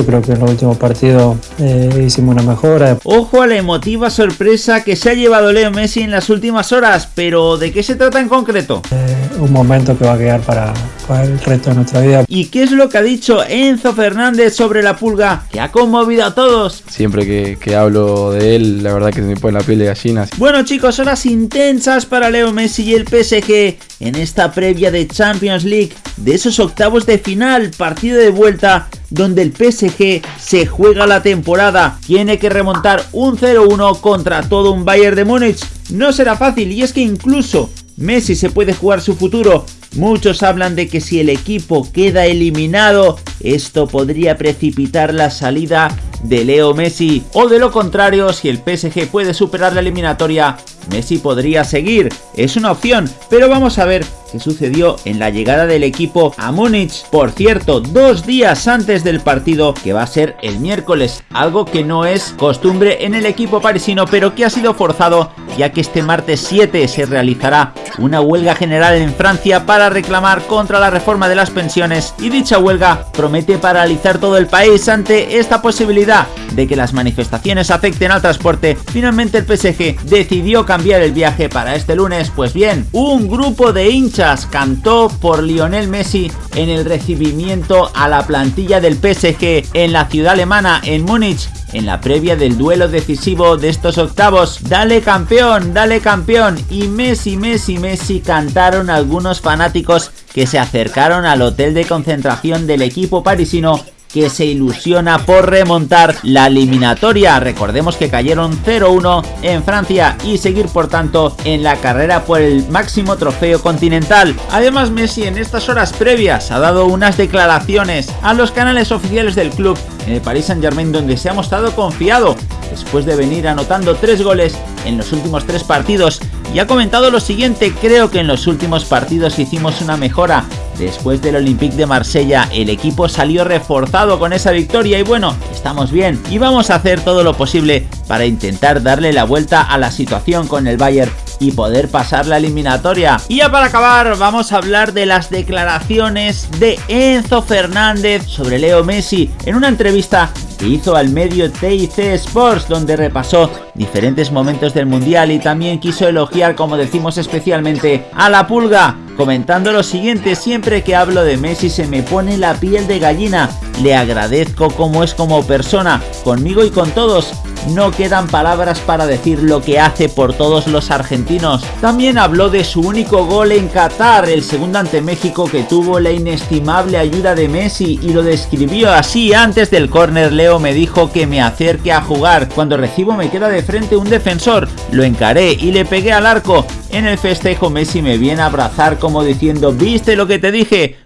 Yo creo que en los últimos partidos eh, hicimos una mejora. Ojo a la emotiva sorpresa que se ha llevado Leo Messi en las últimas horas, pero ¿de qué se trata en concreto? Eh, un momento que va a quedar para, para, el resto de nuestra vida. ¿Y qué es lo que ha dicho Enzo Fernández sobre la pulga que ha conmovido a todos? Siempre que, que hablo de él, la verdad que se me pone la piel de gallinas. Bueno chicos, horas intensas para Leo Messi y el PSG en esta previa de Champions League de esos octavos de final, partido de vuelta donde el PSG se juega la temporada. Tiene que remontar un 0-1 contra todo un Bayern de Múnich. No será fácil y es que incluso Messi se puede jugar su futuro. Muchos hablan de que si el equipo queda eliminado, esto podría precipitar la salida de Leo Messi. O de lo contrario, si el PSG puede superar la eliminatoria, Messi podría seguir. Es una opción, pero vamos a ver qué sucedió en la llegada del equipo a Múnich. Por cierto, dos días antes del partido, que va a ser el miércoles, algo que no es costumbre en el equipo parisino, pero que ha sido forzado, ya que este martes 7 se realizará una huelga general en Francia para reclamar contra la reforma de las pensiones y dicha huelga promete paralizar todo el país ante esta posibilidad de que las manifestaciones afecten al transporte. Finalmente el PSG decidió el viaje para este lunes, pues bien, un grupo de hinchas cantó por Lionel Messi en el recibimiento a la plantilla del PSG en la ciudad alemana, en Múnich, en la previa del duelo decisivo de estos octavos. Dale campeón, dale campeón. Y Messi, Messi, Messi cantaron algunos fanáticos que se acercaron al hotel de concentración del equipo parisino que se ilusiona por remontar la eliminatoria. Recordemos que cayeron 0-1 en Francia y seguir por tanto en la carrera por el máximo trofeo continental. Además Messi en estas horas previas ha dado unas declaraciones a los canales oficiales del club en el Paris Saint Germain donde se ha mostrado confiado después de venir anotando tres goles en los últimos tres partidos y ha comentado lo siguiente, creo que en los últimos partidos hicimos una mejora. Después del Olympique de Marsella, el equipo salió reforzado con esa victoria y bueno, estamos bien y vamos a hacer todo lo posible para intentar darle la vuelta a la situación con el Bayern y poder pasar la eliminatoria. Y ya para acabar vamos a hablar de las declaraciones de Enzo Fernández sobre Leo Messi en una entrevista que hizo al medio TIC Sports donde repasó diferentes momentos del mundial y también quiso elogiar como decimos especialmente a la pulga comentando lo siguiente, siempre que hablo de Messi se me pone la piel de gallina, le agradezco como es como persona, conmigo y con todos, no quedan palabras para decir lo que hace por todos los argentinos. También habló de su único gol en Qatar, el segundo ante México que tuvo la inestimable ayuda de Messi y lo describió así antes del córner. Leo me dijo que me acerque a jugar, cuando recibo me queda de frente un defensor, lo encaré y le pegué al arco, en el festejo Messi me viene a abrazar como diciendo ¿viste lo que te dije?